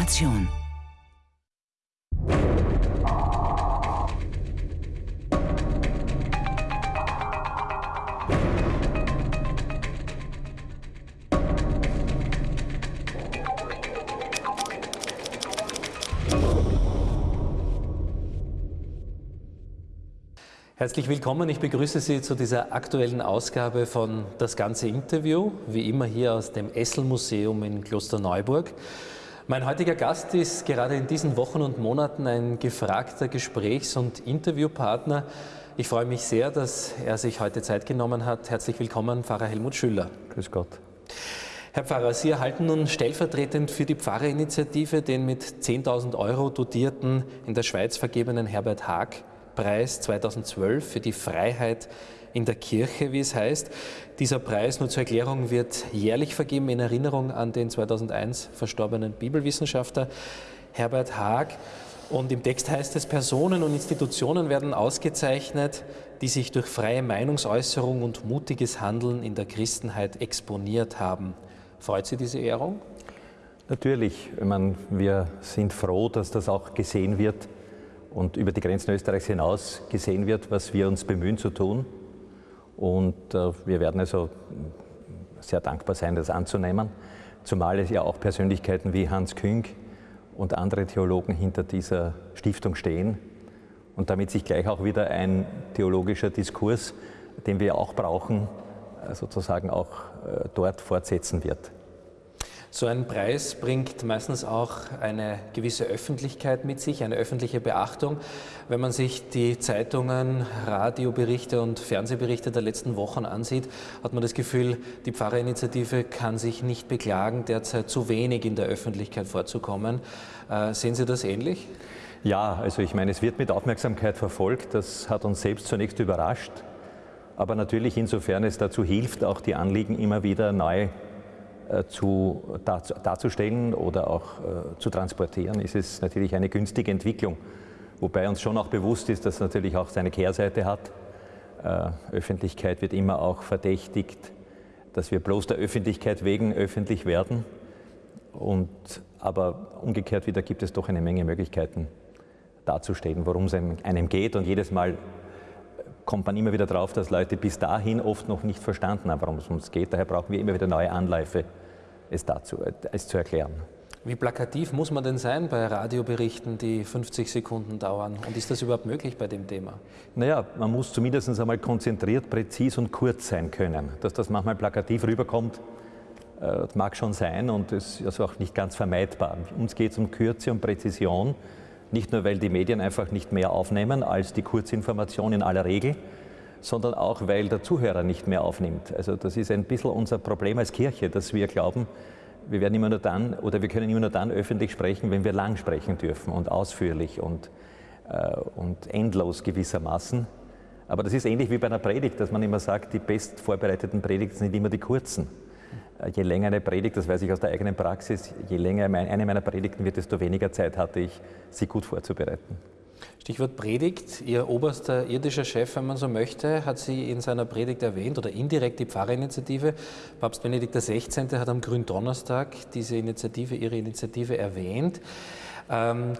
Information. Herzlich willkommen. Ich begrüße Sie zu dieser aktuellen Ausgabe von Das ganze Interview, wie immer hier aus dem Essel-Museum in Klosterneuburg. Mein heutiger Gast ist gerade in diesen Wochen und Monaten ein gefragter Gesprächs- und Interviewpartner. Ich freue mich sehr, dass er sich heute Zeit genommen hat. Herzlich willkommen, Pfarrer Helmut Schüller. Grüß Gott. Herr Pfarrer, Sie erhalten nun stellvertretend für die Pfarrerinitiative den mit 10.000 Euro dotierten, in der Schweiz vergebenen Herbert Haag Preis 2012 für die Freiheit in der Kirche, wie es heißt. Dieser Preis, nur zur Erklärung, wird jährlich vergeben in Erinnerung an den 2001 verstorbenen Bibelwissenschaftler Herbert Haag. Und im Text heißt es, Personen und Institutionen werden ausgezeichnet, die sich durch freie Meinungsäußerung und mutiges Handeln in der Christenheit exponiert haben. Freut Sie diese Ehrung? Natürlich. Ich meine, wir sind froh, dass das auch gesehen wird und über die Grenzen Österreichs hinaus gesehen wird, was wir uns bemühen zu tun. Und äh, wir werden also sehr dankbar sein, das anzunehmen, zumal es ja auch Persönlichkeiten wie Hans Küng und andere Theologen hinter dieser Stiftung stehen und damit sich gleich auch wieder ein theologischer Diskurs, den wir auch brauchen, äh, sozusagen auch äh, dort fortsetzen wird. So ein Preis bringt meistens auch eine gewisse Öffentlichkeit mit sich, eine öffentliche Beachtung. Wenn man sich die Zeitungen, Radioberichte und Fernsehberichte der letzten Wochen ansieht, hat man das Gefühl, die Pfarrerinitiative kann sich nicht beklagen, derzeit zu wenig in der Öffentlichkeit vorzukommen. Äh, sehen Sie das ähnlich? Ja, also ich meine, es wird mit Aufmerksamkeit verfolgt. Das hat uns selbst zunächst überrascht. Aber natürlich insofern es dazu hilft, auch die Anliegen immer wieder neu äh, zu, darzustellen oder auch äh, zu transportieren, ist es natürlich eine günstige Entwicklung. Wobei uns schon auch bewusst ist, dass es natürlich auch seine Kehrseite hat. Äh, Öffentlichkeit wird immer auch verdächtigt, dass wir bloß der Öffentlichkeit wegen öffentlich werden. Und, aber umgekehrt wieder gibt es doch eine Menge Möglichkeiten darzustellen, worum es einem geht. Und jedes Mal kommt man immer wieder drauf, dass Leute bis dahin oft noch nicht verstanden haben, worum es uns geht. Daher brauchen wir immer wieder neue Anläufe es, dazu, es zu erklären. Wie plakativ muss man denn sein bei Radioberichten, die 50 Sekunden dauern? Und ist das überhaupt möglich bei dem Thema? Naja, man muss zumindest einmal konzentriert, präzis und kurz sein können. Dass das manchmal plakativ rüberkommt, äh, mag schon sein und ist also auch nicht ganz vermeidbar. Uns geht es um Kürze und Präzision, nicht nur weil die Medien einfach nicht mehr aufnehmen als die Kurzinformation in aller Regel, sondern auch, weil der Zuhörer nicht mehr aufnimmt. Also das ist ein bisschen unser Problem als Kirche, dass wir glauben, wir werden immer nur dann oder wir können immer nur dann öffentlich sprechen, wenn wir lang sprechen dürfen und ausführlich und, äh, und endlos gewissermaßen. Aber das ist ähnlich wie bei einer Predigt, dass man immer sagt, die best vorbereiteten Predigten sind immer die kurzen. Äh, je länger eine Predigt, das weiß ich aus der eigenen Praxis, je länger eine meiner Predigten wird, desto weniger Zeit hatte ich, sie gut vorzubereiten. Stichwort Predigt. Ihr oberster irdischer Chef, wenn man so möchte, hat Sie in seiner Predigt erwähnt oder indirekt die Pfarrerinitiative. Papst Benedikt XVI. hat am Gründonnerstag diese Initiative, Ihre Initiative erwähnt. Ähm,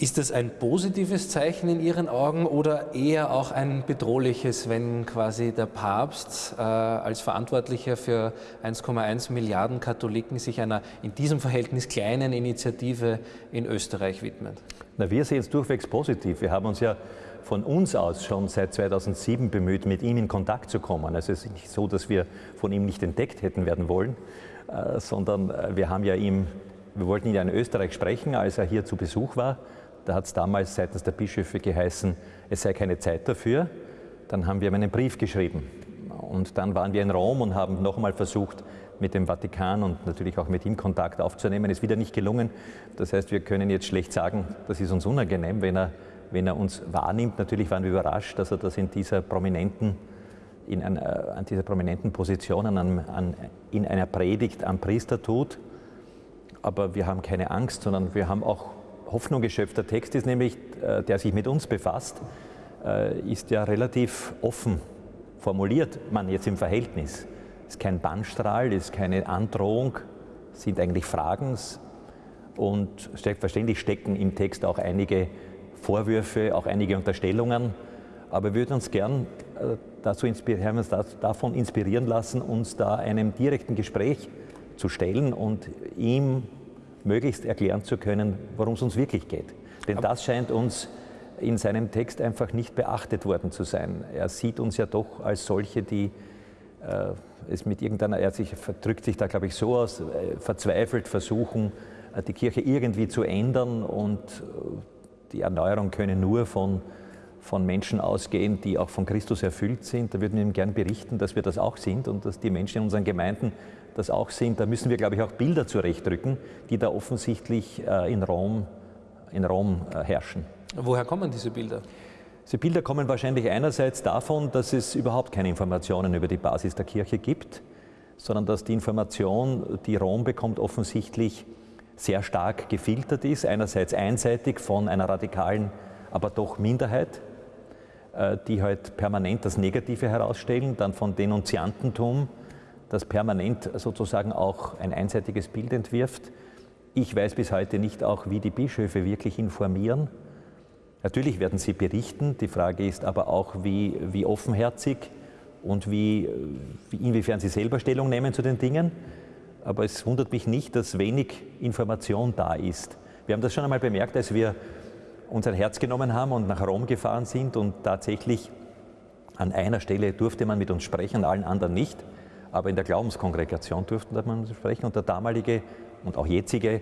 ist das ein positives Zeichen in Ihren Augen oder eher auch ein bedrohliches, wenn quasi der Papst äh, als Verantwortlicher für 1,1 Milliarden Katholiken sich einer in diesem Verhältnis kleinen Initiative in Österreich widmet? Na, wir sehen es durchwegs positiv. Wir haben uns ja von uns aus schon seit 2007 bemüht, mit ihm in Kontakt zu kommen. Also es ist nicht so, dass wir von ihm nicht entdeckt hätten werden wollen, äh, sondern äh, wir haben ja ihm, wir wollten ihn ja in Österreich sprechen, als er hier zu Besuch war. Da hat es damals seitens der Bischöfe geheißen, es sei keine Zeit dafür. Dann haben wir ihm einen Brief geschrieben. Und dann waren wir in Rom und haben nochmal versucht, mit dem Vatikan und natürlich auch mit ihm Kontakt aufzunehmen. Ist wieder nicht gelungen. Das heißt, wir können jetzt schlecht sagen, das ist uns unangenehm, wenn er, wenn er uns wahrnimmt. Natürlich waren wir überrascht, dass er das in dieser prominenten, in einer, an dieser prominenten Position an, an, in einer Predigt am Priester tut. Aber wir haben keine Angst, sondern wir haben auch Hoffnung geschöpft. Der Text ist nämlich, äh, der sich mit uns befasst, äh, ist ja relativ offen formuliert, man jetzt im Verhältnis. Ist kein Bannstrahl, ist keine Androhung, sind eigentlich Fragen. Und selbstverständlich stecken im Text auch einige Vorwürfe, auch einige Unterstellungen. Aber wir würden uns gern äh, dazu haben uns davon inspirieren lassen, uns da einem direkten Gespräch zu stellen und ihm möglichst erklären zu können, worum es uns wirklich geht. Denn das scheint uns in seinem Text einfach nicht beachtet worden zu sein. Er sieht uns ja doch als solche, die äh, es mit irgendeiner, er sich, drückt sich da glaube ich so aus, äh, verzweifelt versuchen, äh, die Kirche irgendwie zu ändern und äh, die Erneuerung könne nur von, von Menschen ausgehen, die auch von Christus erfüllt sind. Da würden wir ihm gern berichten, dass wir das auch sind und dass die Menschen in unseren Gemeinden das auch sind. Da müssen wir, glaube ich, auch Bilder zurechtdrücken, die da offensichtlich in Rom, in Rom herrschen. Woher kommen diese Bilder? Diese Bilder kommen wahrscheinlich einerseits davon, dass es überhaupt keine Informationen über die Basis der Kirche gibt, sondern dass die Information, die Rom bekommt, offensichtlich sehr stark gefiltert ist. Einerseits einseitig von einer radikalen, aber doch Minderheit, äh, die halt permanent das Negative herausstellen, dann von Denunziantentum, das permanent sozusagen auch ein einseitiges Bild entwirft. Ich weiß bis heute nicht auch, wie die Bischöfe wirklich informieren Natürlich werden sie berichten, die Frage ist aber auch, wie, wie offenherzig und wie, wie, inwiefern sie selber Stellung nehmen zu den Dingen. Aber es wundert mich nicht, dass wenig Information da ist. Wir haben das schon einmal bemerkt, als wir unser Herz genommen haben und nach Rom gefahren sind und tatsächlich an einer Stelle durfte man mit uns sprechen, allen anderen nicht, aber in der Glaubenskongregation durfte man sprechen und der damalige und auch jetzige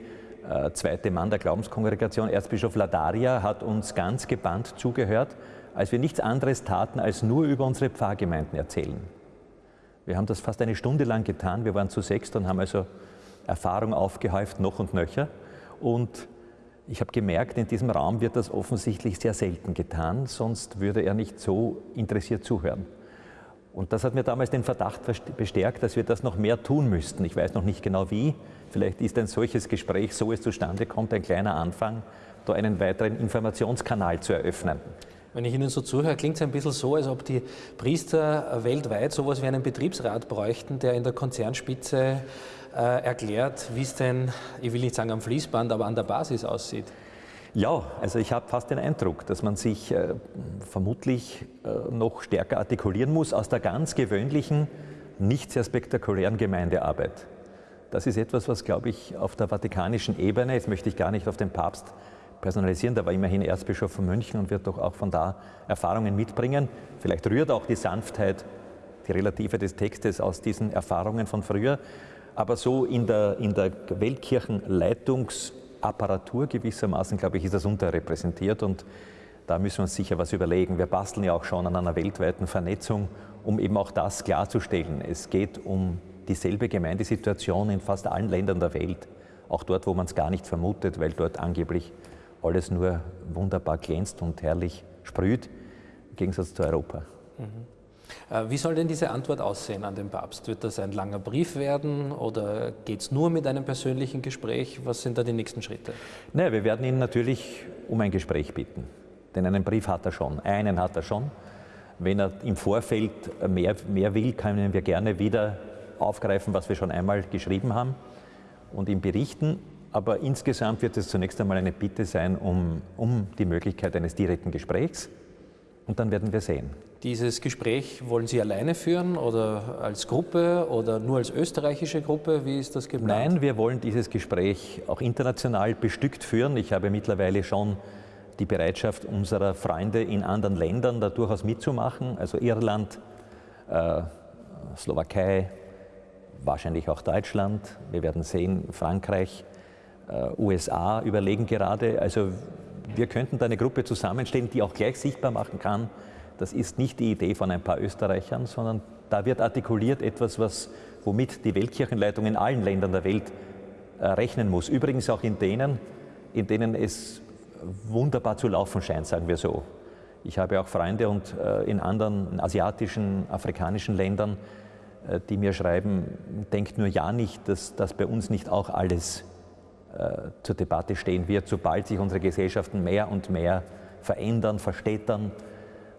äh, zweite Mann der Glaubenskongregation, Erzbischof Ladaria, hat uns ganz gebannt zugehört, als wir nichts anderes taten, als nur über unsere Pfarrgemeinden erzählen. Wir haben das fast eine Stunde lang getan. Wir waren zu sechst und haben also Erfahrung aufgehäuft, noch und nöcher. Und ich habe gemerkt, in diesem Raum wird das offensichtlich sehr selten getan, sonst würde er nicht so interessiert zuhören. Und das hat mir damals den Verdacht bestärkt, dass wir das noch mehr tun müssten. Ich weiß noch nicht genau wie. Vielleicht ist ein solches Gespräch, so es zustande kommt, ein kleiner Anfang, da einen weiteren Informationskanal zu eröffnen. Wenn ich Ihnen so zuhöre, klingt es ein bisschen so, als ob die Priester weltweit sowas wie einen Betriebsrat bräuchten, der in der Konzernspitze äh, erklärt, wie es denn, ich will nicht sagen am Fließband, aber an der Basis aussieht. Ja, also ich habe fast den Eindruck, dass man sich äh, vermutlich äh, noch stärker artikulieren muss aus der ganz gewöhnlichen, nicht sehr spektakulären Gemeindearbeit. Das ist etwas, was, glaube ich, auf der vatikanischen Ebene, jetzt möchte ich gar nicht auf den Papst personalisieren, der war immerhin Erzbischof von München und wird doch auch von da Erfahrungen mitbringen. Vielleicht rührt auch die Sanftheit, die Relative des Textes aus diesen Erfahrungen von früher. Aber so in der, in der Weltkirchenleitungs- Apparatur gewissermaßen, glaube ich, ist das unterrepräsentiert und da müssen wir uns sicher was überlegen. Wir basteln ja auch schon an einer weltweiten Vernetzung, um eben auch das klarzustellen. Es geht um dieselbe Gemeindesituation in fast allen Ländern der Welt, auch dort, wo man es gar nicht vermutet, weil dort angeblich alles nur wunderbar glänzt und herrlich sprüht, im Gegensatz zu Europa. Mhm. Äh, wie soll denn diese Antwort aussehen an den Papst? Wird das ein langer Brief werden oder geht es nur mit einem persönlichen Gespräch? Was sind da die nächsten Schritte? Naja, wir werden ihn natürlich um ein Gespräch bitten. Denn einen Brief hat er schon, einen hat er schon. Wenn er im Vorfeld mehr, mehr will, können wir gerne wieder aufgreifen, was wir schon einmal geschrieben haben und ihm berichten. Aber insgesamt wird es zunächst einmal eine Bitte sein um, um die Möglichkeit eines direkten Gesprächs und dann werden wir sehen. Dieses Gespräch wollen Sie alleine führen oder als Gruppe oder nur als österreichische Gruppe? Wie ist das geplant? Nein, wir wollen dieses Gespräch auch international bestückt führen. Ich habe mittlerweile schon die Bereitschaft unserer Freunde in anderen Ländern da durchaus mitzumachen, also Irland, äh, Slowakei, wahrscheinlich auch Deutschland. Wir werden sehen, Frankreich, äh, USA überlegen gerade. Also wir könnten da eine Gruppe zusammenstellen, die auch gleich sichtbar machen kann, das ist nicht die Idee von ein paar Österreichern, sondern da wird artikuliert etwas, was, womit die Weltkirchenleitung in allen Ländern der Welt äh, rechnen muss. Übrigens auch in denen, in denen es wunderbar zu laufen scheint, sagen wir so. Ich habe auch Freunde und äh, in anderen asiatischen, afrikanischen Ländern, äh, die mir schreiben, denkt nur ja nicht, dass das bei uns nicht auch alles äh, zur Debatte stehen wird, sobald sich unsere Gesellschaften mehr und mehr verändern, verstädtern,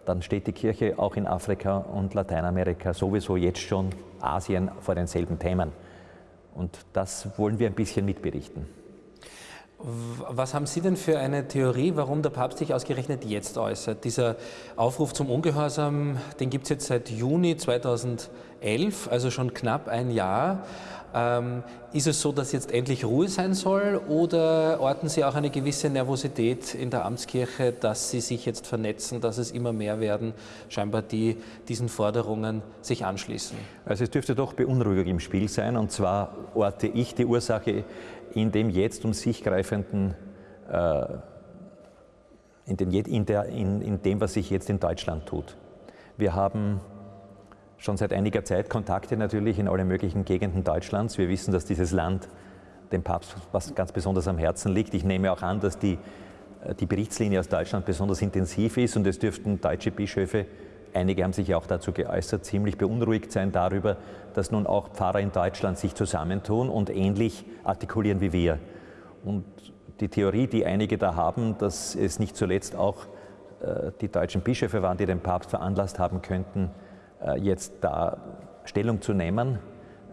dann steht die Kirche auch in Afrika und Lateinamerika sowieso jetzt schon Asien vor denselben Themen. Und das wollen wir ein bisschen mitberichten. Was haben Sie denn für eine Theorie, warum der Papst sich ausgerechnet jetzt äußert? Dieser Aufruf zum Ungehorsam, den gibt es jetzt seit Juni 2011, also schon knapp ein Jahr. Ähm, ist es so, dass jetzt endlich Ruhe sein soll oder orten Sie auch eine gewisse Nervosität in der Amtskirche, dass Sie sich jetzt vernetzen, dass es immer mehr werden, scheinbar die diesen Forderungen sich anschließen? Also es dürfte doch Beunruhigung im Spiel sein und zwar orte ich die Ursache in dem jetzt um sich greifenden, äh, in, den, in, der, in, in dem, was sich jetzt in Deutschland tut. Wir haben schon seit einiger Zeit Kontakte natürlich in alle möglichen Gegenden Deutschlands. Wir wissen, dass dieses Land dem Papst was ganz besonders am Herzen liegt. Ich nehme auch an, dass die, äh, die Berichtslinie aus Deutschland besonders intensiv ist und es dürften deutsche Bischöfe Einige haben sich ja auch dazu geäußert, ziemlich beunruhigt sein darüber, dass nun auch Pfarrer in Deutschland sich zusammentun und ähnlich artikulieren wie wir. Und die Theorie, die einige da haben, dass es nicht zuletzt auch äh, die deutschen Bischöfe waren, die den Papst veranlasst haben könnten, jetzt da Stellung zu nehmen,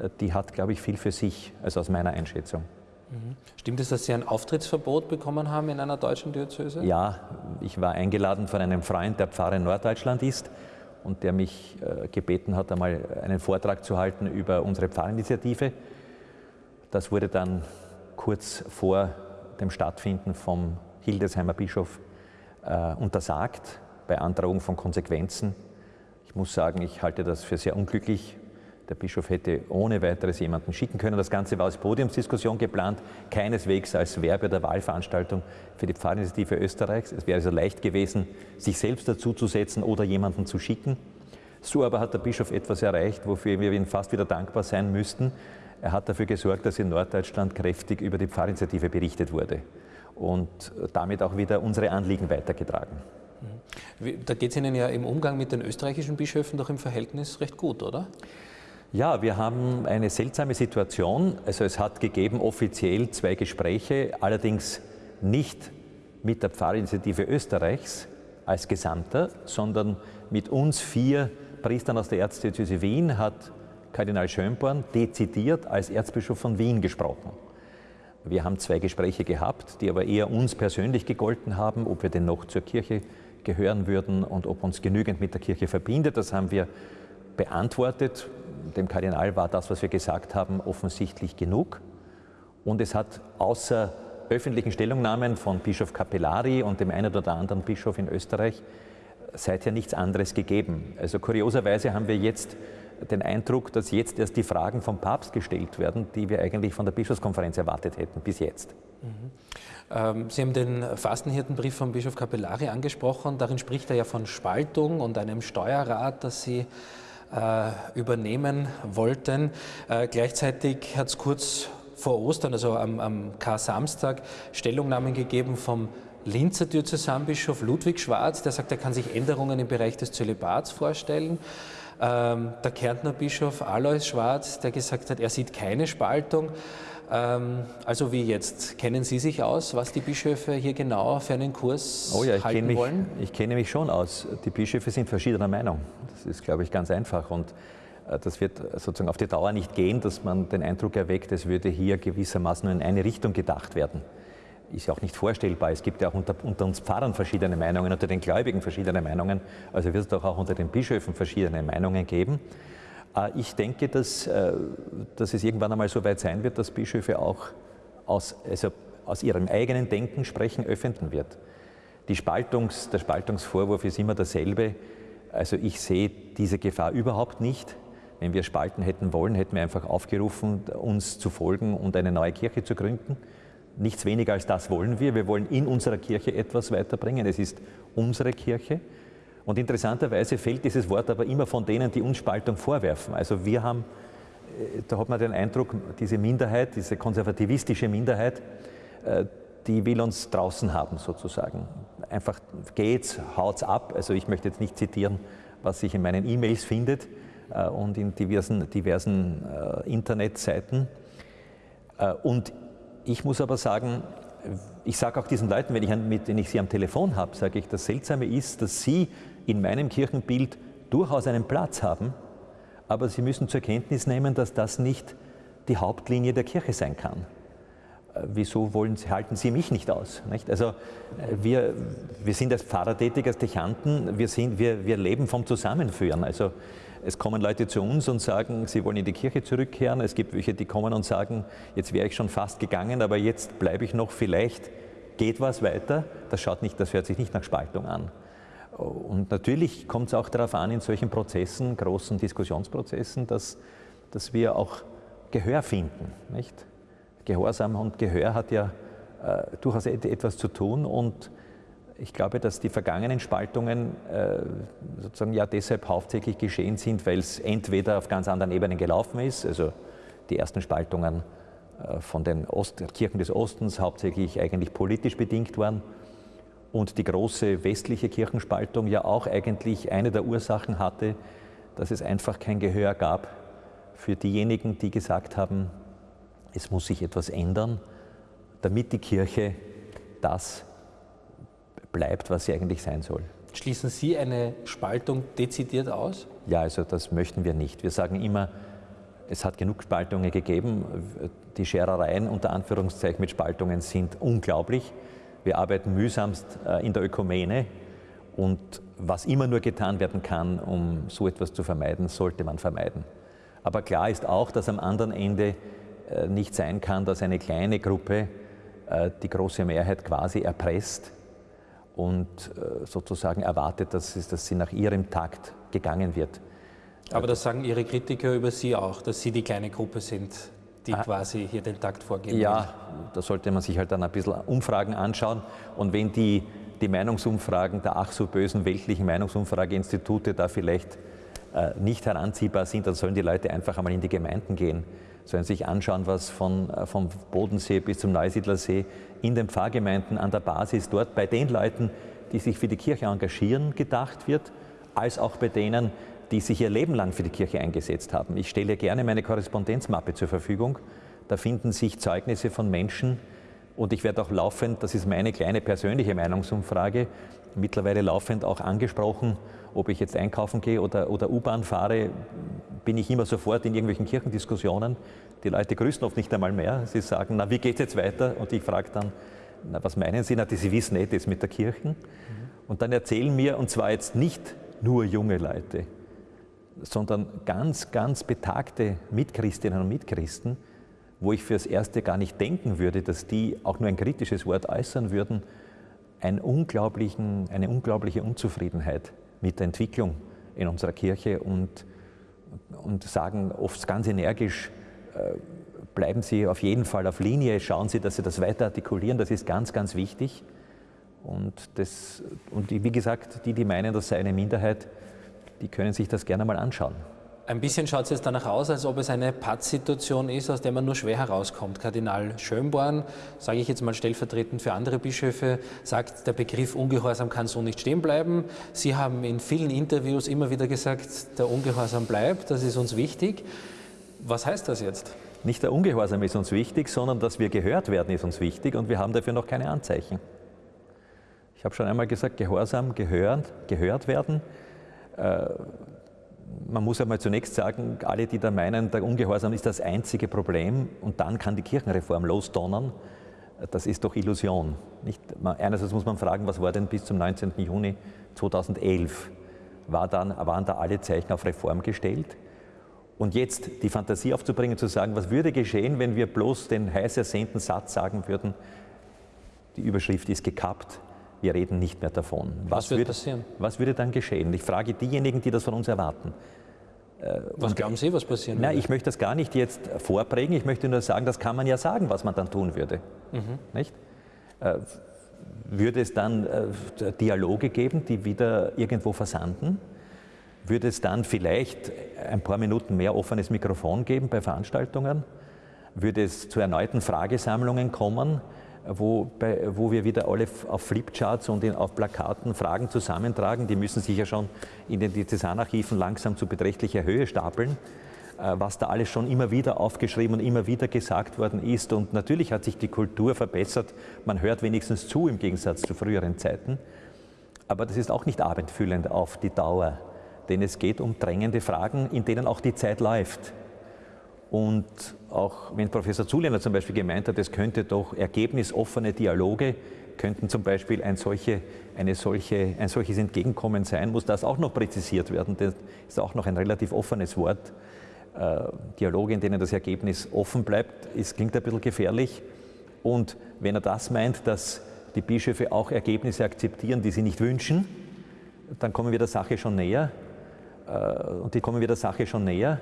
äh, die hat, glaube ich, viel für sich, also aus meiner Einschätzung. Mhm. Stimmt es, dass Sie ein Auftrittsverbot bekommen haben in einer deutschen Diözese? Ja, ich war eingeladen von einem Freund, der Pfarrer in Norddeutschland ist und der mich äh, gebeten hat, einmal einen Vortrag zu halten über unsere Pfarrinitiative. Das wurde dann kurz vor dem Stattfinden vom Hildesheimer Bischof äh, untersagt, bei Androhung von Konsequenzen. Muss sagen, ich halte das für sehr unglücklich. Der Bischof hätte ohne weiteres jemanden schicken können. Das Ganze war als Podiumsdiskussion geplant, keineswegs als Werbe- der Wahlveranstaltung für die Pfarrinitiative Österreichs. Es wäre also leicht gewesen, sich selbst dazuzusetzen oder jemanden zu schicken. So aber hat der Bischof etwas erreicht, wofür wir ihm fast wieder dankbar sein müssten. Er hat dafür gesorgt, dass in Norddeutschland kräftig über die Pfarrinitiative berichtet wurde und damit auch wieder unsere Anliegen weitergetragen. Da geht es Ihnen ja im Umgang mit den österreichischen Bischöfen doch im Verhältnis recht gut, oder? Ja, wir haben eine seltsame Situation. Also es hat gegeben offiziell zwei Gespräche, allerdings nicht mit der Pfarrinitiative Österreichs als Gesamter, sondern mit uns vier Priestern aus der Erzdiözese Wien hat Kardinal Schönborn dezidiert als Erzbischof von Wien gesprochen. Wir haben zwei Gespräche gehabt, die aber eher uns persönlich gegolten haben, ob wir denn noch zur Kirche gehören würden und ob uns genügend mit der Kirche verbindet. Das haben wir beantwortet dem Kardinal war das, was wir gesagt haben, offensichtlich genug. Und es hat außer öffentlichen Stellungnahmen von Bischof Capellari und dem einen oder anderen Bischof in Österreich seither nichts anderes gegeben. Also kurioserweise haben wir jetzt den Eindruck, dass jetzt erst die Fragen vom Papst gestellt werden, die wir eigentlich von der Bischofskonferenz erwartet hätten bis jetzt. Mhm. Ähm, Sie haben den Fastenhirtenbrief von Bischof Capellari angesprochen. Darin spricht er ja von Spaltung und einem Steuerrat, das Sie äh, übernehmen wollten. Äh, gleichzeitig hat es kurz vor Ostern, also am, am Kar-Samstag, Stellungnahmen gegeben vom Linzer Diözesanbischof Ludwig Schwarz, der sagt, er kann sich Änderungen im Bereich des Zölibats vorstellen. Ähm, der Kärntner Bischof Alois Schwarz, der gesagt hat, er sieht keine Spaltung. Ähm, also wie jetzt? Kennen Sie sich aus, was die Bischöfe hier genau für einen Kurs oh ja, ich halten mich, wollen? Ich kenne mich schon aus. Die Bischöfe sind verschiedener Meinung. Das ist, glaube ich, ganz einfach. Und äh, das wird sozusagen auf die Dauer nicht gehen, dass man den Eindruck erweckt, es würde hier gewissermaßen nur in eine Richtung gedacht werden. Ist ja auch nicht vorstellbar. Es gibt ja auch unter, unter uns Pfarrern verschiedene Meinungen, unter den Gläubigen verschiedene Meinungen. Also wird es doch auch unter den Bischöfen verschiedene Meinungen geben. Äh, ich denke, dass, äh, dass es irgendwann einmal so weit sein wird, dass Bischöfe auch aus, also aus ihrem eigenen Denken sprechen, öffnen wird. Spaltungs, der Spaltungsvorwurf ist immer derselbe. Also ich sehe diese Gefahr überhaupt nicht. Wenn wir spalten hätten wollen, hätten wir einfach aufgerufen, uns zu folgen und eine neue Kirche zu gründen. Nichts weniger als das wollen wir. Wir wollen in unserer Kirche etwas weiterbringen. Es ist unsere Kirche. Und interessanterweise fällt dieses Wort aber immer von denen, die uns Spaltung vorwerfen. Also wir haben, äh, da hat man den Eindruck, diese Minderheit, diese konservativistische Minderheit, äh, die will uns draußen haben sozusagen. Einfach geht's, haut's ab. Also ich möchte jetzt nicht zitieren, was sich in meinen E-Mails findet äh, und in diversen, diversen Internetseiten. Und ich muss aber sagen, ich sage auch diesen Leuten, wenn ich, mit denen ich sie am Telefon habe, sage ich, das Seltsame ist, dass sie in meinem Kirchenbild durchaus einen Platz haben, aber Sie müssen zur Kenntnis nehmen, dass das nicht die Hauptlinie der Kirche sein kann. wieso wollen, halten Sie mich nicht aus? Nicht? Also wir, wir sind als Pfarrer tätig, als Dechanten, wir, sind, wir, wir leben vom Zusammenführen. Also es kommen Leute zu uns und sagen, sie wollen in die Kirche zurückkehren. Es gibt welche, die kommen und sagen, jetzt wäre ich schon fast gegangen, aber jetzt bleibe ich noch, vielleicht geht was weiter. Das, schaut nicht, das hört sich nicht nach Spaltung an. Und natürlich kommt es auch darauf an, in solchen Prozessen, großen Diskussionsprozessen, dass, dass wir auch Gehör finden. Nicht? Gehorsam und Gehör hat ja äh, durchaus etwas zu tun und ich glaube, dass die vergangenen Spaltungen äh, sozusagen ja deshalb hauptsächlich geschehen sind, weil es entweder auf ganz anderen Ebenen gelaufen ist, also die ersten Spaltungen äh, von den Ost Kirchen des Ostens hauptsächlich eigentlich politisch bedingt waren und die große westliche Kirchenspaltung ja auch eigentlich eine der Ursachen hatte, dass es einfach kein Gehör gab für diejenigen, die gesagt haben, es muss sich etwas ändern, damit die Kirche das bleibt, was sie eigentlich sein soll. Schließen Sie eine Spaltung dezidiert aus? Ja, also das möchten wir nicht. Wir sagen immer, es hat genug Spaltungen gegeben. Die Scherereien unter Anführungszeichen mit Spaltungen sind unglaublich. Wir arbeiten mühsamst äh, in der Ökumene und was immer nur getan werden kann, um so etwas zu vermeiden, sollte man vermeiden. Aber klar ist auch, dass am anderen Ende äh, nicht sein kann, dass eine kleine Gruppe äh, die große Mehrheit quasi erpresst und sozusagen erwartet, dass sie nach ihrem Takt gegangen wird. Aber das sagen Ihre Kritiker über Sie auch, dass Sie die kleine Gruppe sind, die ah, quasi hier den Takt vorgeben. Ja, da sollte man sich halt dann ein bisschen Umfragen anschauen. Und wenn die, die Meinungsumfragen der ach so bösen weltlichen Meinungsumfrageinstitute da vielleicht äh, nicht heranziehbar sind, dann sollen die Leute einfach einmal in die Gemeinden gehen sollen sich anschauen, was von, äh, vom Bodensee bis zum Neusiedlersee in den Pfarrgemeinden an der Basis dort bei den Leuten, die sich für die Kirche engagieren, gedacht wird, als auch bei denen, die sich ihr Leben lang für die Kirche eingesetzt haben. Ich stelle gerne meine Korrespondenzmappe zur Verfügung. Da finden sich Zeugnisse von Menschen und ich werde auch laufend, das ist meine kleine persönliche Meinungsumfrage, mittlerweile laufend auch angesprochen, ob ich jetzt einkaufen gehe oder, oder U-Bahn fahre, bin ich immer sofort in irgendwelchen Kirchendiskussionen. Die Leute grüßen oft nicht einmal mehr. Sie sagen, na, wie geht es jetzt weiter? Und ich frage dann, na, was meinen Sie? Na, Sie wissen nicht, das mit der Kirche. Mhm. Und dann erzählen mir, und zwar jetzt nicht nur junge Leute, sondern ganz, ganz betagte Mitchristinnen und Mitchristen, wo ich fürs Erste gar nicht denken würde, dass die auch nur ein kritisches Wort äußern würden, eine unglaubliche Unzufriedenheit mit der Entwicklung in unserer Kirche und und sagen oft ganz energisch, äh, bleiben Sie auf jeden Fall auf Linie, schauen Sie, dass Sie das weiter artikulieren, das ist ganz, ganz wichtig. Und, das, und wie gesagt, die, die meinen, das sei eine Minderheit, die können sich das gerne mal anschauen. Ein bisschen schaut es jetzt danach aus, als ob es eine Pattsituation ist, aus der man nur schwer herauskommt. Kardinal Schönborn, sage ich jetzt mal stellvertretend für andere Bischöfe, sagt, der Begriff Ungehorsam kann so nicht stehen bleiben. Sie haben in vielen Interviews immer wieder gesagt, der Ungehorsam bleibt, das ist uns wichtig. Was heißt das jetzt? Nicht der Ungehorsam ist uns wichtig, sondern dass wir gehört werden ist uns wichtig und wir haben dafür noch keine Anzeichen. Ich habe schon einmal gesagt, Gehorsam, gehört, gehört werden. Äh, man muss einmal zunächst sagen, alle, die da meinen, der Ungehorsam ist das einzige Problem und dann kann die Kirchenreform losdonnern, das ist doch Illusion. Nicht? Einerseits muss man fragen, was war denn bis zum 19. Juni 2011? War dann, waren da alle Zeichen auf Reform gestellt? Und jetzt die Fantasie aufzubringen, zu sagen, was würde geschehen, wenn wir bloß den heiß ersehnten Satz sagen würden, die Überschrift ist gekappt, wir reden nicht mehr davon. Was, was würde passieren? Was würde dann geschehen? Ich frage diejenigen, die das von uns erwarten. Äh, was Und, glauben Sie, was passieren würde? ich möchte das gar nicht jetzt vorprägen. Ich möchte nur sagen, das kann man ja sagen, was man dann tun würde. Mhm. Nicht? Äh, würde es dann äh, Dialoge geben, die wieder irgendwo versanden? Würde es dann vielleicht ein paar Minuten mehr offenes Mikrofon geben bei Veranstaltungen? Würde es zu erneuten Fragesammlungen kommen? Wo, bei, wo wir wieder alle auf Flipcharts und in, auf Plakaten Fragen zusammentragen. Die müssen sich ja schon in den Diözesanarchiven langsam zu beträchtlicher Höhe stapeln, äh, was da alles schon immer wieder aufgeschrieben und immer wieder gesagt worden ist. Und natürlich hat sich die Kultur verbessert. Man hört wenigstens zu im Gegensatz zu früheren Zeiten. Aber das ist auch nicht abendfüllend auf die Dauer, denn es geht um drängende Fragen, in denen auch die Zeit läuft. Und auch wenn Professor Zuländer zum Beispiel gemeint hat, es könnte doch ergebnisoffene Dialoge, könnten zum Beispiel ein, solche, eine solche, ein solches Entgegenkommen sein, muss das auch noch präzisiert werden. Das ist auch noch ein relativ offenes Wort. Äh, Dialoge, in denen das Ergebnis offen bleibt, ist, klingt ein bisschen gefährlich. Und wenn er das meint, dass die Bischöfe auch Ergebnisse akzeptieren, die sie nicht wünschen, dann kommen wir der Sache schon näher. Äh, und die kommen wir der Sache schon näher.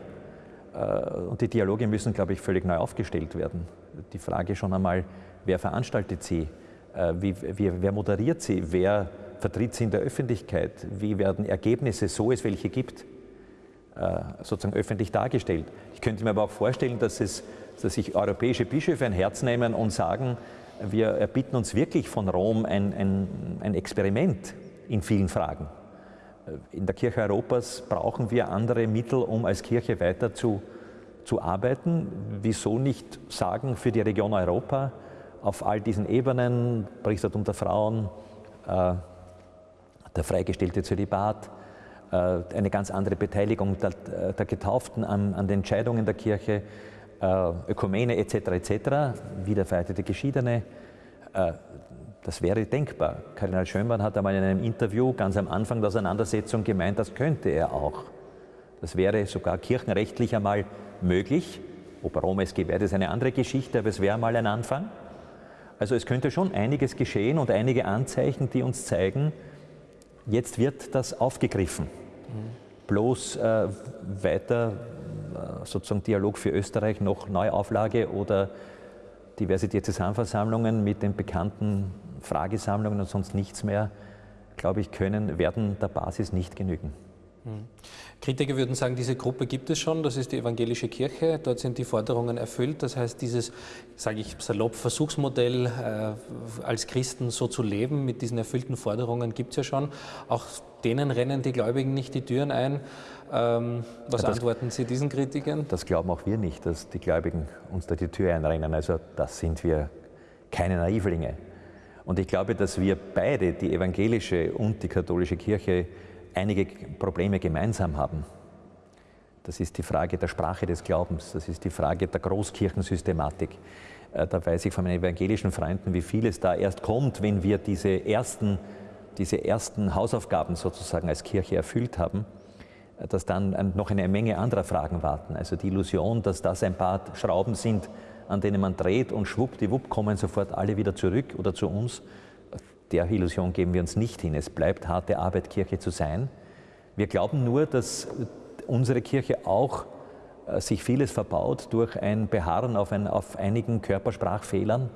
Äh, und die Dialoge müssen, glaube ich, völlig neu aufgestellt werden. Die Frage schon einmal, wer veranstaltet sie? Äh, wie, wie, wer moderiert sie? Wer vertritt sie in der Öffentlichkeit? Wie werden Ergebnisse, so es welche gibt, sozusagen öffentlich dargestellt? Ich könnte mir aber auch vorstellen, dass, es, dass sich europäische Bischöfe ein Herz nehmen und sagen, wir erbitten uns wirklich von Rom ein, ein, ein Experiment in vielen Fragen. Äh, in der Kirche Europas brauchen wir andere Mittel, um als Kirche weiter zu, zu arbeiten. Wieso nicht sagen für die Region Europa auf all diesen Ebenen, Priestertum der Frauen, äh, der freigestellte Zölibat, äh, eine ganz andere Beteiligung der, der Getauften an, an, den Entscheidungen der Kirche, Ökumene etc. etc., wiederverheiratete Geschiedene. Das wäre denkbar. Kardinal Schönborn hat einmal in einem Interview ganz am Anfang der Auseinandersetzung gemeint, das könnte er auch. Das wäre sogar kirchenrechtlich einmal möglich. Ob Rom es gewährt, ist eine andere Geschichte, aber es wäre mal ein Anfang. Also es könnte schon einiges geschehen und einige Anzeichen, die uns zeigen, jetzt wird das aufgegriffen. Bloß äh, weiter äh, sozusagen Dialog für Österreich, noch Neuauflage oder Diversitätsversammlungen mit den bekannten Fragesammlungen und sonst nichts mehr, glaube ich, können, werden der Basis nicht genügen. Hm. Kritiker würden sagen, diese Gruppe gibt es schon, das ist die evangelische Kirche, dort sind die Forderungen erfüllt. Das heißt, dieses, sage ich salopp, Versuchsmodell äh, als Christen so zu leben mit diesen erfüllten Forderungen gibt es ja schon. Auch denen rennen die Gläubigen nicht die Türen ein. Ähm, was ja, das, antworten Sie diesen Kritikern? Das glauben auch wir nicht, dass die Gläubigen uns da die Tür einrennen. Also das sind wir keine Naivlinge. Und ich glaube, dass wir beide, die evangelische und die katholische Kirche, einige Probleme gemeinsam haben. Das ist die Frage der Sprache des Glaubens, das ist die Frage der Großkirchensystematik. Äh, da weiß ich von meinen evangelischen Freunden, wie viel es da erst kommt, wenn wir diese ersten, diese ersten Hausaufgaben sozusagen als Kirche erfüllt haben, äh, dass dann noch eine Menge anderer Fragen warten. Also die Illusion, dass das ein paar Schrauben sind, an denen man dreht und schwuppdiwupp kommen sofort alle wieder zurück oder zu uns. Der Illusion geben wir uns nicht hin. Es bleibt harte Arbeit, Kirche zu sein. Wir glauben nur, dass unsere Kirche auch äh, sich vieles verbaut durch ein Beharren auf, ein, auf einigen Körpersprachfehlern,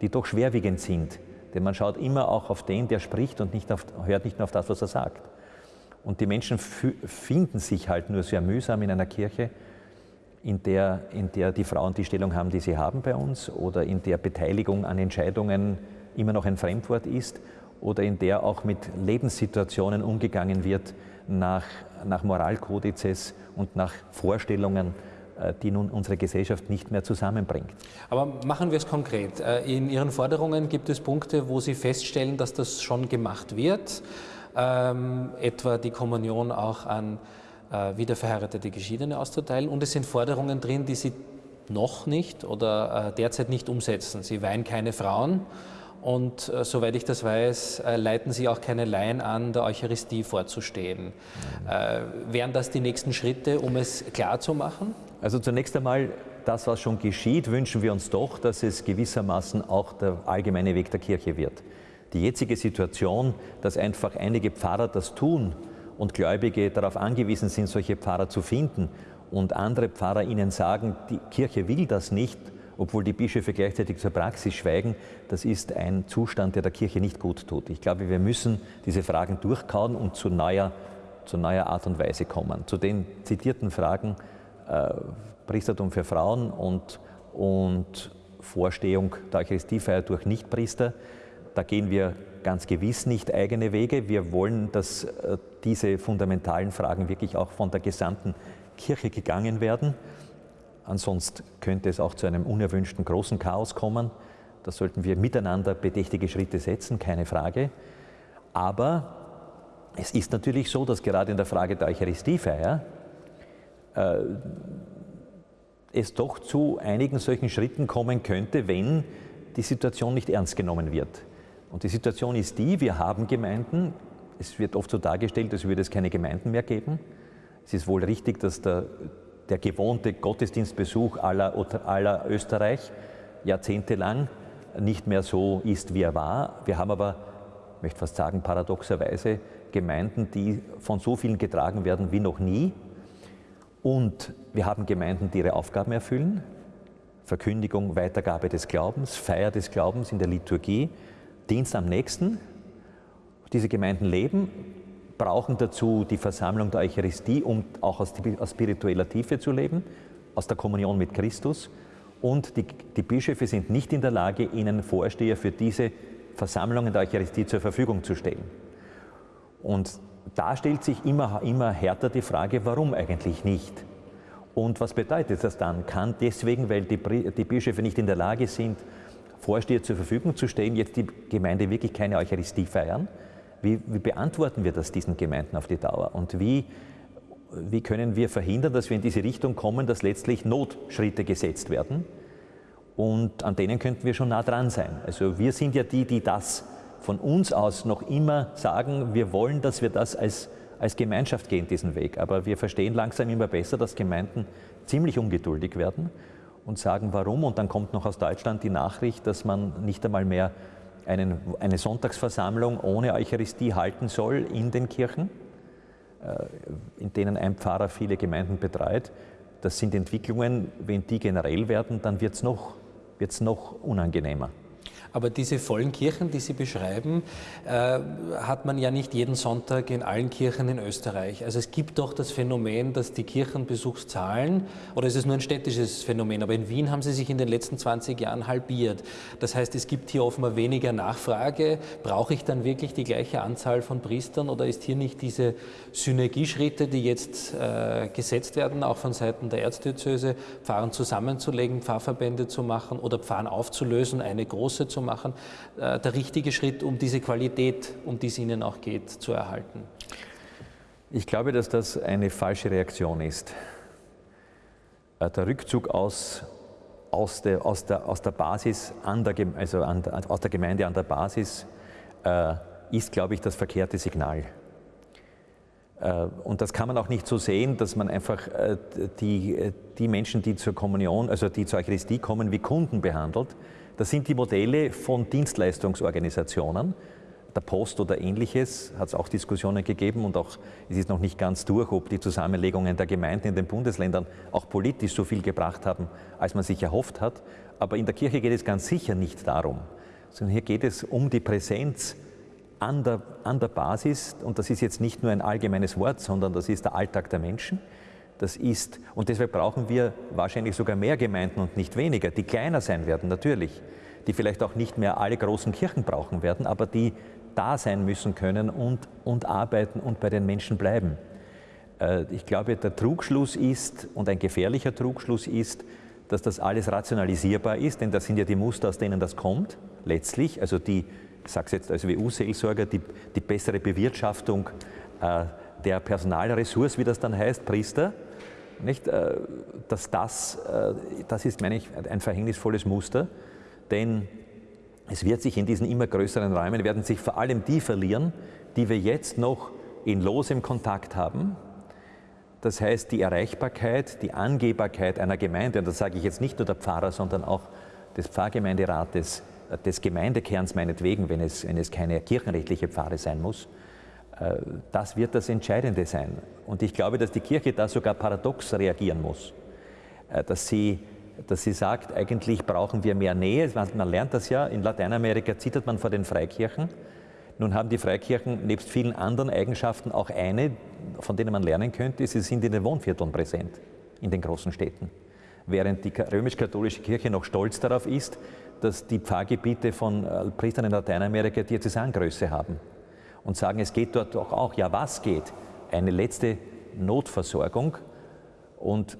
die doch schwerwiegend sind. Denn man schaut immer auch auf den, der spricht und nicht auf, hört nicht nur auf das, was er sagt. Und die Menschen finden sich halt nur sehr mühsam in einer Kirche, in der, in der die Frauen die Stellung haben, die sie haben bei uns, oder in der Beteiligung an Entscheidungen immer noch ein Fremdwort ist, oder in der auch mit Lebenssituationen umgegangen wird nach, nach Moralkodizes und nach Vorstellungen, äh, die nun unsere Gesellschaft nicht mehr zusammenbringt. Aber machen wir es konkret. Äh, in Ihren Forderungen gibt es Punkte, wo Sie feststellen, dass das schon gemacht wird, ähm, etwa die Kommunion auch an wieder verheiratete Geschiedene auszuteilen. Und es sind Forderungen drin, die sie noch nicht oder äh, derzeit nicht umsetzen. Sie weihen keine Frauen und äh, soweit ich das weiß, äh, leiten Sie auch keine Laien an, der Eucharistie vorzustehen. Äh, wären das die nächsten Schritte, um es klar zu machen? Also zunächst einmal, das, was schon geschieht, wünschen wir uns doch, dass es gewissermaßen auch der allgemeine Weg der Kirche wird. Die jetzige Situation, dass einfach einige Pfarrer das tun, und Gläubige darauf angewiesen sind, solche Pfarrer zu finden und andere Pfarrer ihnen sagen, die Kirche will das nicht, obwohl die Bischöfe gleichzeitig zur Praxis schweigen, das ist ein Zustand, der der Kirche nicht gut tut. Ich glaube, wir müssen diese Fragen durchkauen und zu neuer, zu neuer Art und Weise kommen. Zu den zitierten Fragen äh, Priestertum für Frauen und, und Vorstehung der Eucharistiefeier durch Nichtpriester, da gehen wir ganz gewiss nicht eigene Wege. Wir wollen, dass äh, diese fundamentalen Fragen wirklich auch von der gesamten Kirche gegangen werden. Ansonsten könnte es auch zu einem unerwünschten großen Chaos kommen. Da sollten wir miteinander bedächtige Schritte setzen, keine Frage. Aber es ist natürlich so, dass gerade in der Frage der Eucharistiefeier äh, es doch zu einigen solchen Schritten kommen könnte, wenn die Situation nicht ernst genommen wird. Und die Situation ist die, wir haben Gemeinden, es wird oft so dargestellt, als würde es keine Gemeinden mehr geben. Es ist wohl richtig, dass der, der gewohnte Gottesdienstbesuch aller, aller Österreich jahrzehntelang nicht mehr so ist, wie er war. Wir haben aber, ich möchte fast sagen, paradoxerweise Gemeinden, die von so vielen getragen werden wie noch nie. Und wir haben Gemeinden, die ihre Aufgaben erfüllen. Verkündigung, Weitergabe des Glaubens, Feier des Glaubens in der Liturgie, Dienst am Nächsten. Diese Gemeinden leben, brauchen dazu die Versammlung der Eucharistie, um auch aus, aus spiritueller Tiefe zu leben, aus der Kommunion mit Christus. Und die, die Bischöfe sind nicht in der Lage, ihnen Vorsteher für diese Versammlungen der Eucharistie zur Verfügung zu stellen. Und da stellt sich immer, immer härter die Frage, warum eigentlich nicht? Und was bedeutet das dann? Kann deswegen, weil die, die Bischöfe nicht in der Lage sind, Vorsteher zur Verfügung zu stellen, jetzt die Gemeinde wirklich keine Eucharistie feiern? Wie, wie beantworten wir das diesen Gemeinden auf die Dauer? Und wie, wie können wir verhindern, dass wir in diese Richtung kommen, dass letztlich Notschritte gesetzt werden? Und an denen könnten wir schon nah dran sein. Also wir sind ja die, die das von uns aus noch immer sagen, wir wollen, dass wir das als, als Gemeinschaft gehen, diesen Weg. Aber wir verstehen langsam immer besser, dass Gemeinden ziemlich ungeduldig werden und sagen, warum. Und dann kommt noch aus Deutschland die Nachricht, dass man nicht einmal mehr einen, eine Sonntagsversammlung ohne Eucharistie halten soll in den Kirchen, äh, in denen ein Pfarrer viele Gemeinden betreut. Das sind Entwicklungen, wenn die generell werden, dann wird es noch, wird's noch unangenehmer. Aber diese vollen Kirchen, die Sie beschreiben, äh, hat man ja nicht jeden Sonntag in allen Kirchen in Österreich. Also es gibt doch das Phänomen, dass die Kirchenbesuchszahlen, oder ist es nur ein städtisches Phänomen, aber in Wien haben sie sich in den letzten 20 Jahren halbiert. Das heißt, es gibt hier offenbar weniger Nachfrage. Brauche ich dann wirklich die gleiche Anzahl von Priestern oder ist hier nicht diese Synergieschritte, die jetzt äh, gesetzt werden, auch von Seiten der Erzdiözese, Pfarren zusammenzulegen, Pfarrverbände zu machen oder Pfarren aufzulösen, eine große zu machen, äh, der richtige Schritt, um diese Qualität, um die es Ihnen auch geht, zu erhalten? Ich glaube, dass das eine falsche Reaktion ist. Äh, der Rückzug aus, aus, der, aus, der, aus der Basis, an der, also an aus der Gemeinde an der Basis, äh, ist, glaube ich, das verkehrte Signal. Und das kann man auch nicht so sehen, dass man einfach die, die Menschen, die zur Kommunion, also die zur Eucharistie kommen, wie Kunden behandelt, das sind die Modelle von Dienstleistungsorganisationen. Der Post oder ähnliches hat es auch Diskussionen gegeben und auch es ist noch nicht ganz durch, ob die Zusammenlegungen der Gemeinden in den Bundesländern auch politisch so viel gebracht haben, als man sich erhofft hat. Aber in der Kirche geht es ganz sicher nicht darum, sondern hier geht es um die Präsenz an der, an der Basis. Und das ist jetzt nicht nur ein allgemeines Wort, sondern das ist der Alltag der Menschen. Das ist, und deshalb brauchen wir wahrscheinlich sogar mehr Gemeinden und nicht weniger, die kleiner sein werden, natürlich, die vielleicht auch nicht mehr alle großen Kirchen brauchen werden, aber die da sein müssen können und, und arbeiten und bei den Menschen bleiben. Äh, ich glaube, der Trugschluss ist, und ein gefährlicher Trugschluss ist, dass das alles rationalisierbar ist, denn das sind ja die Muster, aus denen das kommt, letztlich, also die, ich sage es jetzt als WU-Seelsorger, die, die bessere Bewirtschaftung äh, der Personalressource, wie das dann heißt, Priester, nicht? Äh, dass das, äh, das ist, meine ich, ein verhängnisvolles Muster, denn es wird sich in diesen immer größeren Räumen, werden sich vor allem die verlieren, die wir jetzt noch in losem Kontakt haben. Das heißt, die Erreichbarkeit, die Angehbarkeit einer Gemeinde, und das sage ich jetzt nicht nur der Pfarrer, sondern auch des Pfarrgemeinderates, äh, des Gemeindekerns meinetwegen, wenn es, wenn es keine kirchenrechtliche Pfarre sein muss, das wird das Entscheidende sein. Und ich glaube, dass die Kirche da sogar paradox reagieren muss. Äh, dass sie, dass sie sagt, eigentlich brauchen wir mehr Nähe. Man lernt das ja, in Lateinamerika zittert man vor den Freikirchen. Nun haben die Freikirchen nebst vielen anderen Eigenschaften auch eine, von denen man lernen könnte, sie sind in den Wohnvierteln präsent, in den großen Städten. Während die römisch-katholische Kirche noch stolz darauf ist, dass die Pfarrgebiete von äh, Priestern in Lateinamerika Diözesangröße haben und sagen, es geht dort doch auch, ja was geht? Eine letzte Notversorgung und